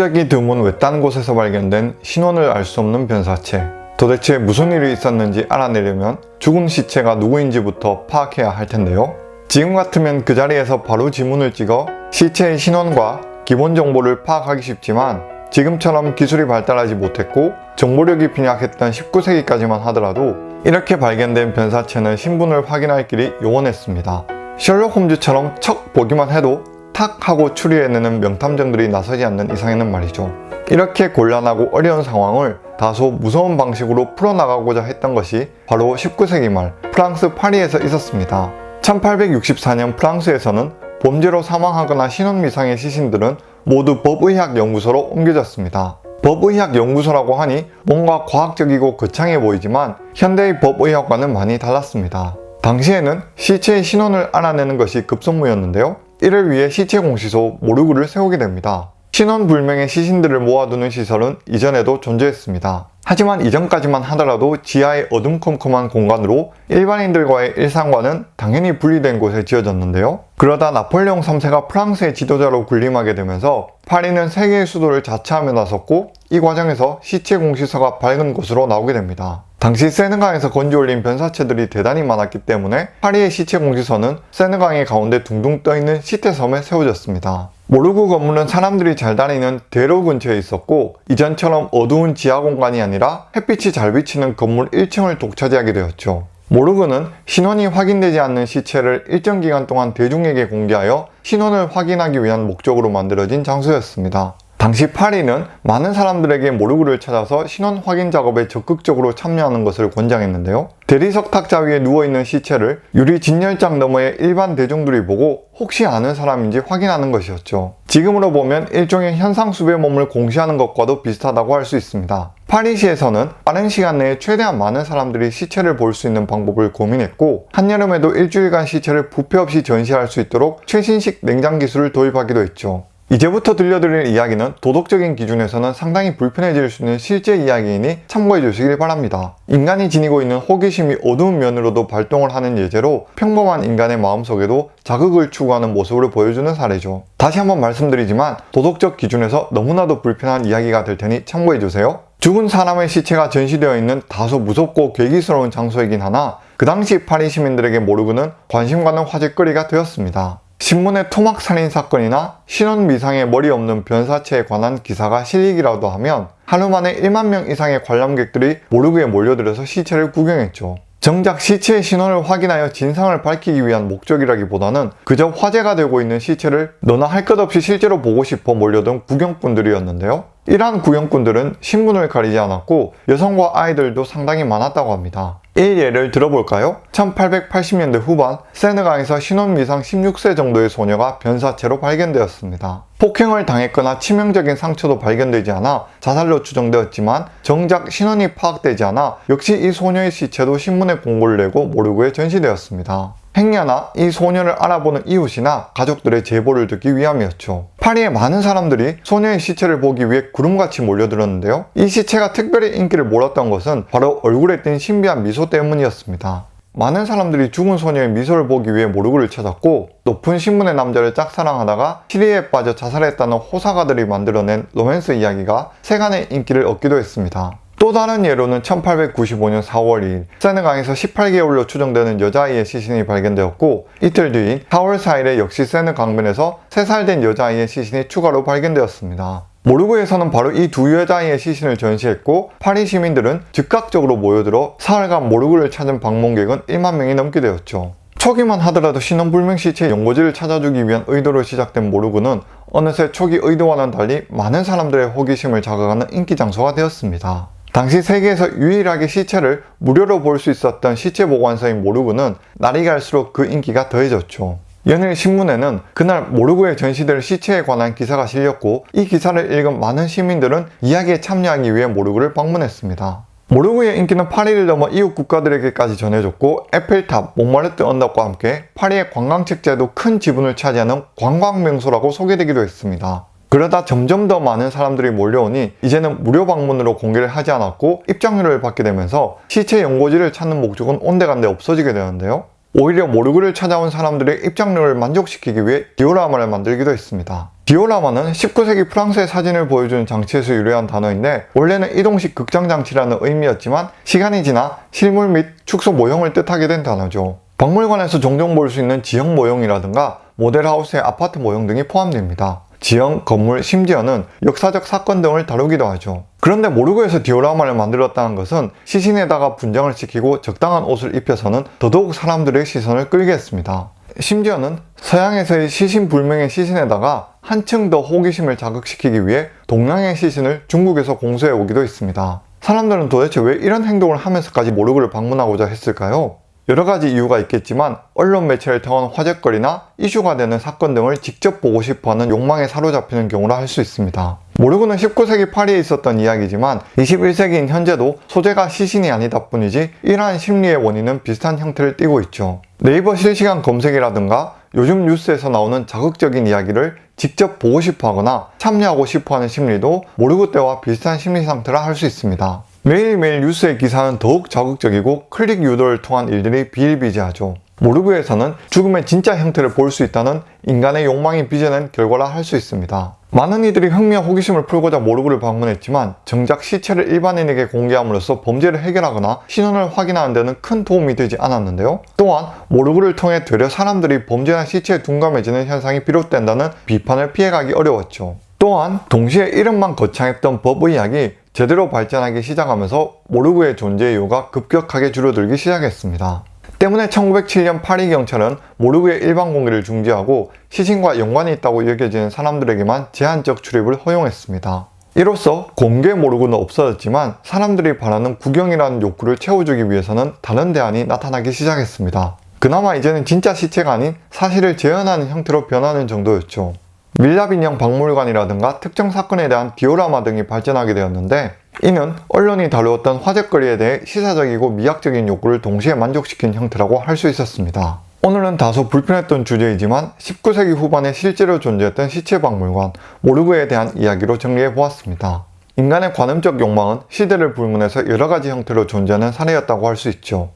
흔적이 드문 외딴 곳에서 발견된 신원을 알 수 없는 변사체. 도대체 무슨 일이 있었는지 알아내려면 죽은 시체가 누구인지부터 파악해야 할 텐데요. 지금 같으면 그 자리에서 바로 지문을 찍어 시체의 신원과 기본 정보를 파악하기 쉽지만 지금처럼 기술이 발달하지 못했고 정보력이 빈약했던 19세기까지만 하더라도 이렇게 발견된 변사체는 신분을 확인할 길이 요원했습니다. 셜록 홈즈처럼 척 보기만 해도 탁 하고 추리해내는 명탐정들이 나서지 않는 이상에는 말이죠. 이렇게 곤란하고 어려운 상황을 다소 무서운 방식으로 풀어나가고자 했던 것이 바로 19세기 말 프랑스 파리에서 있었습니다. 1864년 프랑스에서는 범죄로 사망하거나 신원미상의 시신들은 모두 법의학연구소로 옮겨졌습니다. 법의학연구소라고 하니 뭔가 과학적이고 거창해 보이지만 현대의 법의학과는 많이 달랐습니다. 당시에는 시체의 신원을 알아내는 것이 급선무였는데요. 이를 위해 시체 공시소 모르그를 세우게 됩니다. 신원 불명의 시신들을 모아두는 시설은 이전에도 존재했습니다. 하지만 이전까지만 하더라도 지하의 어둠컴컴한 공간으로 일반인들과의 일상과는 당연히 분리된 곳에 지어졌는데요. 그러다 나폴레옹 3세가 프랑스의 지도자로 군림하게 되면서 파리는 세계의 수도를 자처하며 나섰고 이 과정에서 시체 공시서가 밝은 곳으로 나오게 됩니다. 당시 세느강에서 건져올린 변사체들이 대단히 많았기 때문에 파리의 시체 공시서는 세느강의 가운데 둥둥 떠있는 시태섬에 세워졌습니다. 모르구 건물은 사람들이 잘 다니는 대로 근처에 있었고 이전처럼 어두운 지하 공간이 아니라 햇빛이 잘 비치는 건물 1층을 독차지하게 되었죠. 모르그는 신원이 확인되지 않는 시체를 일정 기간 동안 대중에게 공개하여 신원을 확인하기 위한 목적으로 만들어진 장소였습니다. 당시 파리는 많은 사람들에게 모르그를 찾아서 신원 확인 작업에 적극적으로 참여하는 것을 권장했는데요. 대리석 탁자 위에 누워있는 시체를 유리 진열장 너머에 일반 대중들이 보고 혹시 아는 사람인지 확인하는 것이었죠. 지금으로 보면 일종의 현상수배 몸을 공시하는 것과도 비슷하다고 할 수 있습니다. 파리시에서는 빠른 시간 내에 최대한 많은 사람들이 시체를 볼 수 있는 방법을 고민했고 한여름에도 일주일간 시체를 부패 없이 전시할 수 있도록 최신식 냉장 기술을 도입하기도 했죠. 이제부터 들려드릴 이야기는 도덕적인 기준에서는 상당히 불편해질 수 있는 실제 이야기이니 참고해 주시길 바랍니다. 인간이 지니고 있는 호기심이 어두운 면으로도 발동을 하는 예제로 평범한 인간의 마음속에도 자극을 추구하는 모습을 보여주는 사례죠. 다시 한번 말씀드리지만 도덕적 기준에서 너무나도 불편한 이야기가 될 테니 참고해 주세요. 죽은 사람의 시체가 전시되어 있는 다소 무섭고 괴기스러운 장소이긴 하나 그 당시 파리 시민들에게 모르고는 관심 가는 화제거리가 되었습니다. 신문의 토막 살인 사건이나 신원 미상의 머리 없는 변사체에 관한 기사가 실리기라도 하면 하루 만에 1만 명 이상의 관람객들이 모르그에 몰려들어서 시체를 구경했죠. 정작 시체의 신원을 확인하여 진상을 밝히기 위한 목적이라기보다는 그저 화제가 되고 있는 시체를 너나 할 것 없이 실제로 보고 싶어 몰려든 구경꾼들이었는데요. 이러한 구경꾼들은 신분을 가리지 않았고 여성과 아이들도 상당히 많았다고 합니다. 이 예를 들어볼까요? 1880년대 후반 세느강에서 신혼 미상 16세 정도의 소녀가 변사체로 발견되었습니다. 폭행을 당했거나 치명적인 상처도 발견되지 않아 자살로 추정되었지만 정작 신원이 파악되지 않아 역시 이 소녀의 시체도 신문에 공고를 내고 모르고에 전시되었습니다. 행여나 이 소녀를 알아보는 이웃이나 가족들의 제보를 듣기 위함이었죠. 파리의 많은 사람들이 소녀의 시체를 보기 위해 구름같이 몰려들었는데요. 이 시체가 특별히 인기를 몰았던 것은 바로 얼굴에 띈 신비한 미소 때문이었습니다. 많은 사람들이 죽은 소녀의 미소를 보기 위해 모르그를 찾았고 높은 신분의 남자를 짝사랑하다가 시리에 빠져 자살했다는 호사가들이 만들어낸 로맨스 이야기가 세간의 인기를 얻기도 했습니다. 또 다른 예로는 1895년 4월 2일 세느강에서 18개월로 추정되는 여자아이의 시신이 발견되었고 이틀 뒤인 4월 4일에 역시 세느 강변에서 3살 된 여자아이의 시신이 추가로 발견되었습니다. 모르그에서는 바로 이 두 여자아이의 시신을 전시했고 파리 시민들은 즉각적으로 모여들어 사흘간 모르그를 찾은 방문객은 1만 명이 넘게 되었죠. 초기만 하더라도 신원불명 시체의 연고지를 찾아주기 위한 의도로 시작된 모르그는 어느새 초기 의도와는 달리 많은 사람들의 호기심을 자극하는 인기 장소가 되었습니다. 당시 세계에서 유일하게 시체를 무료로 볼 수 있었던 시체 보관소인 모르그는 날이 갈수록 그 인기가 더해졌죠. 연일 신문에는 그날 모르그에 전시될 시체에 관한 기사가 실렸고 이 기사를 읽은 많은 시민들은 이야기에 참여하기 위해 모르그를 방문했습니다. 모르그의 인기는 파리를 넘어 이웃 국가들에게까지 전해졌고 에펠탑, 몽마르트 언덕과 함께 파리의 관광책자에도 큰 지분을 차지하는 관광명소라고 소개되기도 했습니다. 그러다 점점 더 많은 사람들이 몰려오니 이제는 무료 방문으로 공개를 하지 않았고 입장료를 받게 되면서 시체 연고지를 찾는 목적은 온데간데 없어지게 되는데요. 오히려 모르그를 찾아온 사람들의 입장료를 만족시키기 위해 디오라마를 만들기도 했습니다. 디오라마는 19세기 프랑스의 사진을 보여주는 장치에서 유래한 단어인데 원래는 이동식 극장 장치라는 의미였지만 시간이 지나 실물 및 축소 모형을 뜻하게 된 단어죠. 박물관에서 종종 볼 수 있는 지형 모형이라든가 모델하우스의 아파트 모형 등이 포함됩니다. 지형, 건물, 심지어는 역사적 사건 등을 다루기도 하죠. 그런데 모르고에서 디오라마를 만들었다는 것은 시신에다가 분장을 시키고 적당한 옷을 입혀서는 더더욱 사람들의 시선을 끌게 했습니다. 심지어는 서양에서의 시신 불명의 시신에다가 한층 더 호기심을 자극시키기 위해 동양의 시신을 중국에서 공수해 오기도 했습니다. 사람들은 도대체 왜 이런 행동을 하면서까지 모르고를 방문하고자 했을까요? 여러 가지 이유가 있겠지만 언론 매체를 통한 화제거리나 이슈가 되는 사건 등을 직접 보고 싶어하는 욕망에 사로잡히는 경우라 할 수 있습니다. 모르고는 19세기 파리에 있었던 이야기지만 21세기인 현재도 소재가 시신이 아니다 뿐이지 이러한 심리의 원인은 비슷한 형태를 띠고 있죠. 네이버 실시간 검색이라든가 요즘 뉴스에서 나오는 자극적인 이야기를 직접 보고 싶어 하거나 참여하고 싶어 하는 심리도 모르고 때와 비슷한 심리 상태라 할 수 있습니다. 매일매일 뉴스의 기사는 더욱 자극적이고 클릭 유도를 통한 일들이 비일비재하죠. 모르그에서는 죽음의 진짜 형태를 볼 수 있다는 인간의 욕망이 빚어낸 결과라 할 수 있습니다. 많은 이들이 흥미와 호기심을 풀고자 모르그를 방문했지만 정작 시체를 일반인에게 공개함으로써 범죄를 해결하거나 신원을 확인하는 데는 큰 도움이 되지 않았는데요. 또한 모르그를 통해 되려 사람들이 범죄나 시체에 둔감해지는 현상이 비롯된다는 비판을 피해가기 어려웠죠. 또한 동시에 이름만 거창했던 법의학이 제대로 발전하기 시작하면서 모르그의 존재 이유가 급격하게 줄어들기 시작했습니다. 때문에 1907년 파리 경찰은 모르그의 일반 공개를 중지하고 시신과 연관이 있다고 여겨지는 사람들에게만 제한적 출입을 허용했습니다. 이로써 공개 모르고는 없어졌지만 사람들이 바라는 구경이라는 욕구를 채워주기 위해서는 다른 대안이 나타나기 시작했습니다. 그나마 이제는 진짜 시체가 아닌 사실을 재현하는 형태로 변하는 정도였죠. 밀랍인형 박물관이라든가 특정 사건에 대한 디오라마 등이 발전하게 되었는데 이는 언론이 다루었던 화제거리에 대해 시사적이고 미학적인 욕구를 동시에 만족시킨 형태라고 할 수 있었습니다. 오늘은 다소 불편했던 주제이지만 19세기 후반에 실제로 존재했던 시체박물관 모르그에 대한 이야기로 정리해 보았습니다. 인간의 관음적 욕망은 시대를 불문해서 여러가지 형태로 존재하는 사례였다고 할 수 있죠.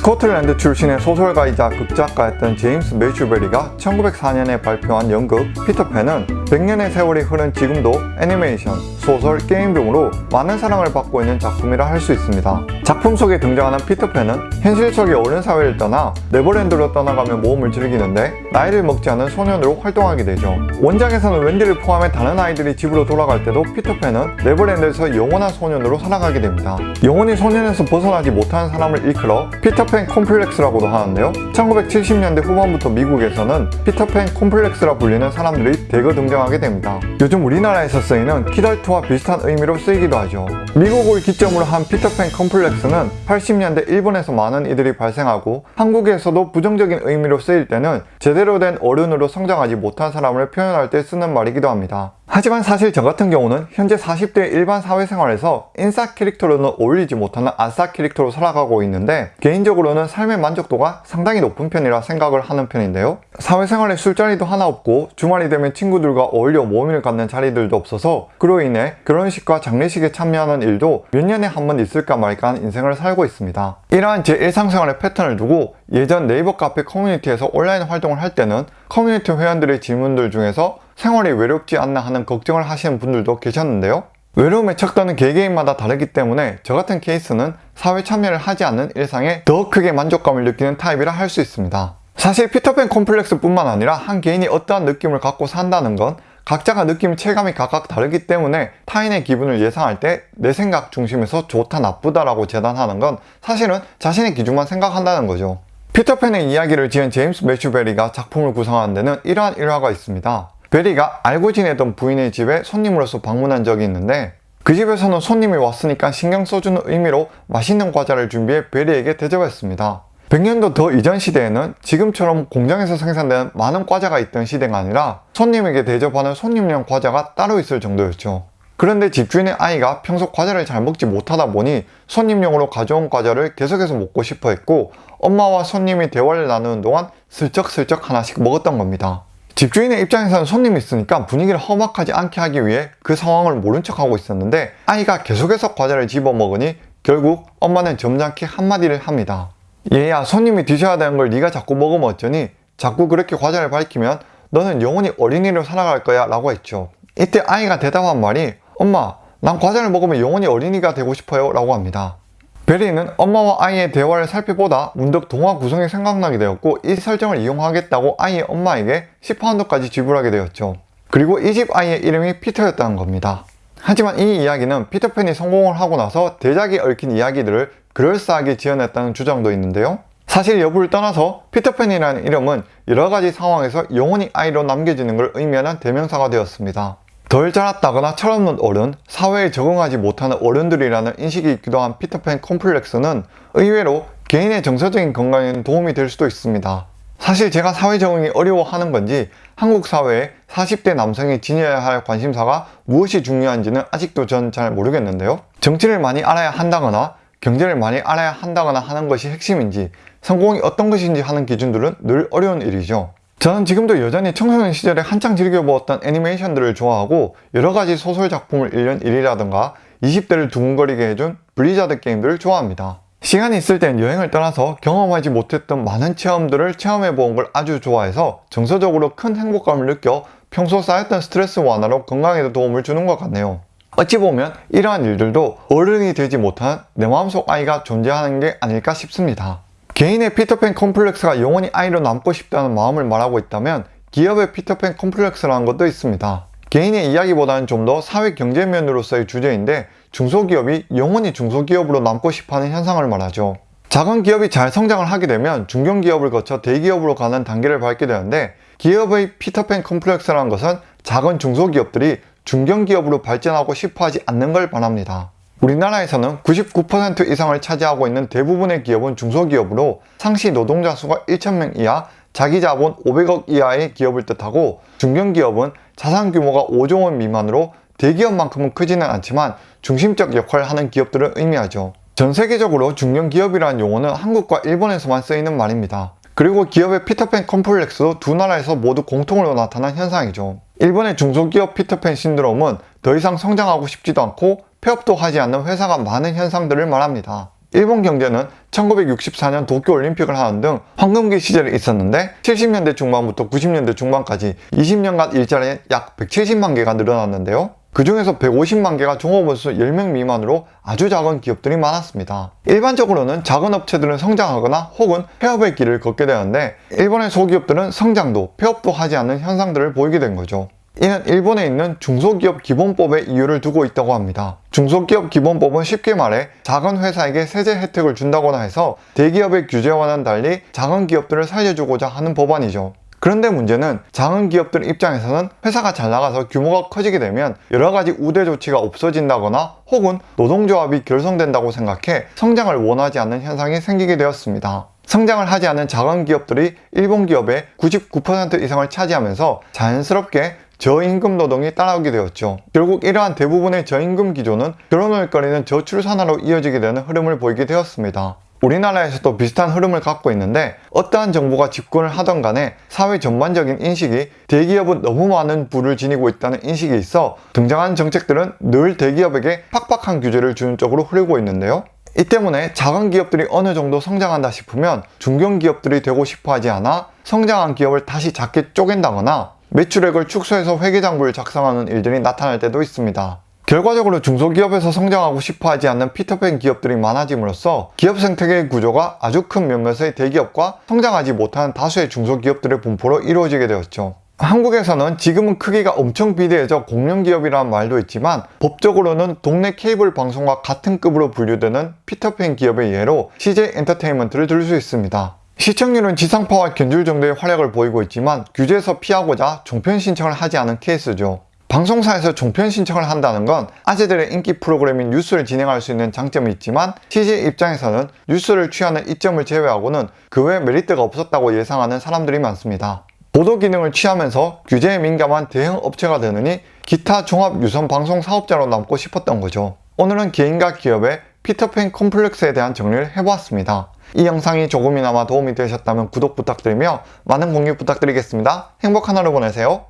스코틀랜드 출신의 소설가이자 극작가였던 제임스 매슈 배리가 1904년에 발표한 연극 피터팬은 100년의 세월이 흐른 지금도 애니메이션, 소설, 게임 등으로 많은 사랑을 받고 있는 작품이라 할 수 있습니다. 작품 속에 등장하는 피터팬은 현실 속의 어른 사회를 떠나 네버랜드로 떠나가며 모험을 즐기는데 나이를 먹지 않은 소년으로 활동하게 되죠. 원작에서는 웬디를 포함해 다른 아이들이 집으로 돌아갈 때도 피터팬은 네버랜드에서 영원한 소년으로 살아가게 됩니다. 영원히 소년에서 벗어나지 못하는 사람을 이끌어 피터팬 콤플렉스라고도 하는데요. 1970년대 후반부터 미국에서는 피터팬 콤플렉스라 불리는 사람들이 대거 등장하게 됩니다. 요즘 우리나라에서 쓰이는 키덜트와 비슷한 의미로 쓰이기도 하죠. 미국을 기점으로 한 피터팬 콤플렉스는 80년대 일본에서 많은 이들이 발생하고 한국에서도 부정적인 의미로 쓰일 때는 제대로 된 어른으로 성장하지 못한 사람을 표현할 때 쓰는 말이기도 합니다. 하지만 사실 저 같은 경우는 현재 40대 일반 사회생활에서 인싸 캐릭터로는 어울리지 못하는 아싸 캐릭터로 살아가고 있는데 개인적으로는 삶의 만족도가 상당히 높은 편이라 생각을 하는 편인데요. 사회생활에 술자리도 하나 없고 주말이 되면 친구들과 어울려 모임을 갖는 자리들도 없어서 그로 인해 결혼식과 장례식에 참여하는 일도 몇 년에 한 번 있을까 말까 한 인생을 살고 있습니다. 이러한 제 일상생활의 패턴을 두고 예전 네이버 카페 커뮤니티에서 온라인 활동을 할 때는 커뮤니티 회원들의 질문들 중에서 생활이 외롭지 않나 하는 걱정을 하시는 분들도 계셨는데요. 외로움의 척도는 개개인마다 다르기 때문에 저 같은 케이스는 사회 참여를 하지 않는 일상에 더 크게 만족감을 느끼는 타입이라 할 수 있습니다. 사실 피터팬 콤플렉스 뿐만 아니라 한 개인이 어떠한 느낌을 갖고 산다는 건 각자가 느끼는 체감이 각각 다르기 때문에 타인의 기분을 예상할 때 내 생각 중심에서 좋다 나쁘다 라고 재단하는 건 사실은 자신의 기준만 생각한다는 거죠. 피터팬의 이야기를 지은 제임스 매슈베리가 작품을 구성하는 데는 이러한 일화가 있습니다. 베리가 알고 지내던 부인의 집에 손님으로서 방문한 적이 있는데 그 집에서는 손님이 왔으니까 신경 써주는 의미로 맛있는 과자를 준비해 베리에게 대접했습니다. 100년도 더 이전 시대에는 지금처럼 공장에서 생산되는 많은 과자가 있던 시대가 아니라 손님에게 대접하는 손님용 과자가 따로 있을 정도였죠. 그런데 집주인의 아이가 평소 과자를 잘 먹지 못하다 보니 손님용으로 가져온 과자를 계속해서 먹고 싶어 했고 엄마와 손님이 대화를 나누는 동안 슬쩍슬쩍 하나씩 먹었던 겁니다. 집주인의 입장에서는 손님이 있으니까 분위기를 험악하지 않게 하기 위해 그 상황을 모른 척하고 있었는데 아이가 계속해서 과자를 집어먹으니 결국 엄마는 점잖게 한마디를 합니다. 얘야 손님이 드셔야 되는 걸 네가 자꾸 먹으면 어쩌니 자꾸 그렇게 과자를 밝히면 너는 영원히 어린이로 살아갈 거야 라고 했죠. 이때 아이가 대답한 말이 엄마 난 과자를 먹으면 영원히 어린이가 되고 싶어요 라고 합니다. 베리는 엄마와 아이의 대화를 살펴보다 문득 동화 구성이 생각나게 되었고 이 설정을 이용하겠다고 아이의 엄마에게 10파운드까지 지불하게 되었죠. 그리고 이 집 아이의 이름이 피터였다는 겁니다. 하지만 이 이야기는 피터팬이 성공을 하고 나서 대작이 얽힌 이야기들을 그럴싸하게 지어냈다는 주장도 있는데요. 사실 여부를 떠나서 피터팬이라는 이름은 여러가지 상황에서 영원히 아이로 남겨지는 걸 의미하는 대명사가 되었습니다. 덜 자랐다거나 철없는 어른, 사회에 적응하지 못하는 어른들이라는 인식이 있기도 한 피터팬 콤플렉스는 의외로 개인의 정서적인 건강에 도움이 될 수도 있습니다. 사실 제가 사회 적응이 어려워하는 건지 한국 사회에 40대 남성이 지녀야 할 관심사가 무엇이 중요한지는 아직도 전 잘 모르겠는데요. 정치를 많이 알아야 한다거나 경제를 많이 알아야 한다거나 하는 것이 핵심인지 성공이 어떤 것인지 하는 기준들은 늘 어려운 일이죠. 저는 지금도 여전히 청소년 시절에 한창 즐겨보았던 애니메이션들을 좋아하고 여러가지 소설 작품을 읽는 일이라던가 20대를 두근거리게 해준 블리자드 게임들을 좋아합니다. 시간이 있을 땐 여행을 떠나서 경험하지 못했던 많은 체험들을 체험해본 걸 아주 좋아해서 정서적으로 큰 행복감을 느껴 평소 쌓였던 스트레스 완화로 건강에도 도움을 주는 것 같네요. 어찌 보면 이러한 일들도 어른이 되지 못한 내 마음속 아이가 존재하는 게 아닐까 싶습니다. 개인의 피터팬 컴플렉스가 영원히 아이로 남고 싶다는 마음을 말하고 있다면 기업의 피터팬 컴플렉스라는 것도 있습니다. 개인의 이야기보다는 좀 더 사회 경제 면으로서의 주제인데 중소기업이 영원히 중소기업으로 남고 싶어하는 현상을 말하죠. 작은 기업이 잘 성장을 하게 되면 중견기업을 거쳐 대기업으로 가는 단계를 밟게 되는데 기업의 피터팬 컴플렉스라는 것은 작은 중소기업들이 중견기업으로 발전하고 싶어하지 않는 걸 말합니다. 우리나라에서는 99% 이상을 차지하고 있는 대부분의 기업은 중소기업으로 상시 노동자 수가 1,000명 이하, 자기 자본 500억 이하의 기업을 뜻하고 중견기업은 자산 규모가 5조 원 미만으로 대기업만큼은 크지는 않지만 중심적 역할을 하는 기업들을 의미하죠. 전 세계적으로 중견기업이라는 용어는 한국과 일본에서만 쓰이는 말입니다. 그리고 기업의 피터팬 컴플렉스도 두 나라에서 모두 공통으로 나타난 현상이죠. 일본의 중소기업 피터팬 신드롬은 더 이상 성장하고 싶지도 않고 폐업도 하지 않는 회사가 많은 현상들을 말합니다. 일본 경제는 1964년 도쿄올림픽을 하는 등 황금기 시절에 있었는데 70년대 중반부터 90년대 중반까지 20년간 일자리는 약 170만 개가 늘어났는데요. 그 중에서 150만 개가 종업원수 10명 미만으로 아주 작은 기업들이 많았습니다. 일반적으로는 작은 업체들은 성장하거나 혹은 폐업의 길을 걷게 되는데 일본의 소기업들은 성장도 폐업도 하지 않는 현상들을 보이게 된 거죠. 이는 일본에 있는 중소기업 기본법에 이유를 두고 있다고 합니다. 중소기업 기본법은 쉽게 말해 작은 회사에게 세제 혜택을 준다거나 해서 대기업의 규제와는 달리 작은 기업들을 살려주고자 하는 법안이죠. 그런데 문제는 작은 기업들 입장에서는 회사가 잘 나가서 규모가 커지게 되면 여러 가지 우대 조치가 없어진다거나 혹은 노동조합이 결성된다고 생각해 성장을 원하지 않는 현상이 생기게 되었습니다. 성장을 하지 않는 작은 기업들이 일본 기업의 99% 이상을 차지하면서 자연스럽게 저임금 노동이 따라오게 되었죠. 결국 이러한 대부분의 저임금 기조는 결혼을 거리는 저출산화로 이어지게 되는 흐름을 보이게 되었습니다. 우리나라에서도 비슷한 흐름을 갖고 있는데 어떠한 정부가 집권을 하던 간에 사회 전반적인 인식이 대기업은 너무 많은 부를 지니고 있다는 인식이 있어 등장한 정책들은 늘 대기업에게 팍팍한 규제를 주는 쪽으로 흐르고 있는데요. 이 때문에 작은 기업들이 어느 정도 성장한다 싶으면 중견기업들이 되고 싶어 하지 않아 성장한 기업을 다시 작게 쪼갠다거나 매출액을 축소해서 회계장부를 작성하는 일들이 나타날 때도 있습니다. 결과적으로 중소기업에서 성장하고 싶어하지 않는 피터팬 기업들이 많아짐으로써 기업 생태계의 구조가 아주 큰 몇몇의 대기업과 성장하지 못하는 다수의 중소기업들의 분포로 이루어지게 되었죠. 한국에서는 지금은 크기가 엄청 비대해져 공룡기업이라는 말도 있지만 법적으로는 동네 케이블 방송과 같은 급으로 분류되는 피터팬 기업의 예로 CJ 엔터테인먼트를 들 수 있습니다. 시청률은 지상파와 견줄 정도의 활약을 보이고 있지만 규제에서 피하고자 종편 신청을 하지 않은 케이스죠. 방송사에서 종편 신청을 한다는 건 아재들의 인기 프로그램인 뉴스를 진행할 수 있는 장점이 있지만 CJ 입장에서는 뉴스를 취하는 이점을 제외하고는 그 외 메리트가 없었다고 예상하는 사람들이 많습니다. 보도 기능을 취하면서 규제에 민감한 대형 업체가 되느니 기타 종합 유선 방송 사업자로 남고 싶었던 거죠. 오늘은 개인과 기업의 피터팬 콤플렉스에 대한 정리를 해보았습니다. 이 영상이 조금이나마 도움이 되셨다면 구독 부탁드리며 많은 공유 부탁드리겠습니다. 행복한 하루 보내세요.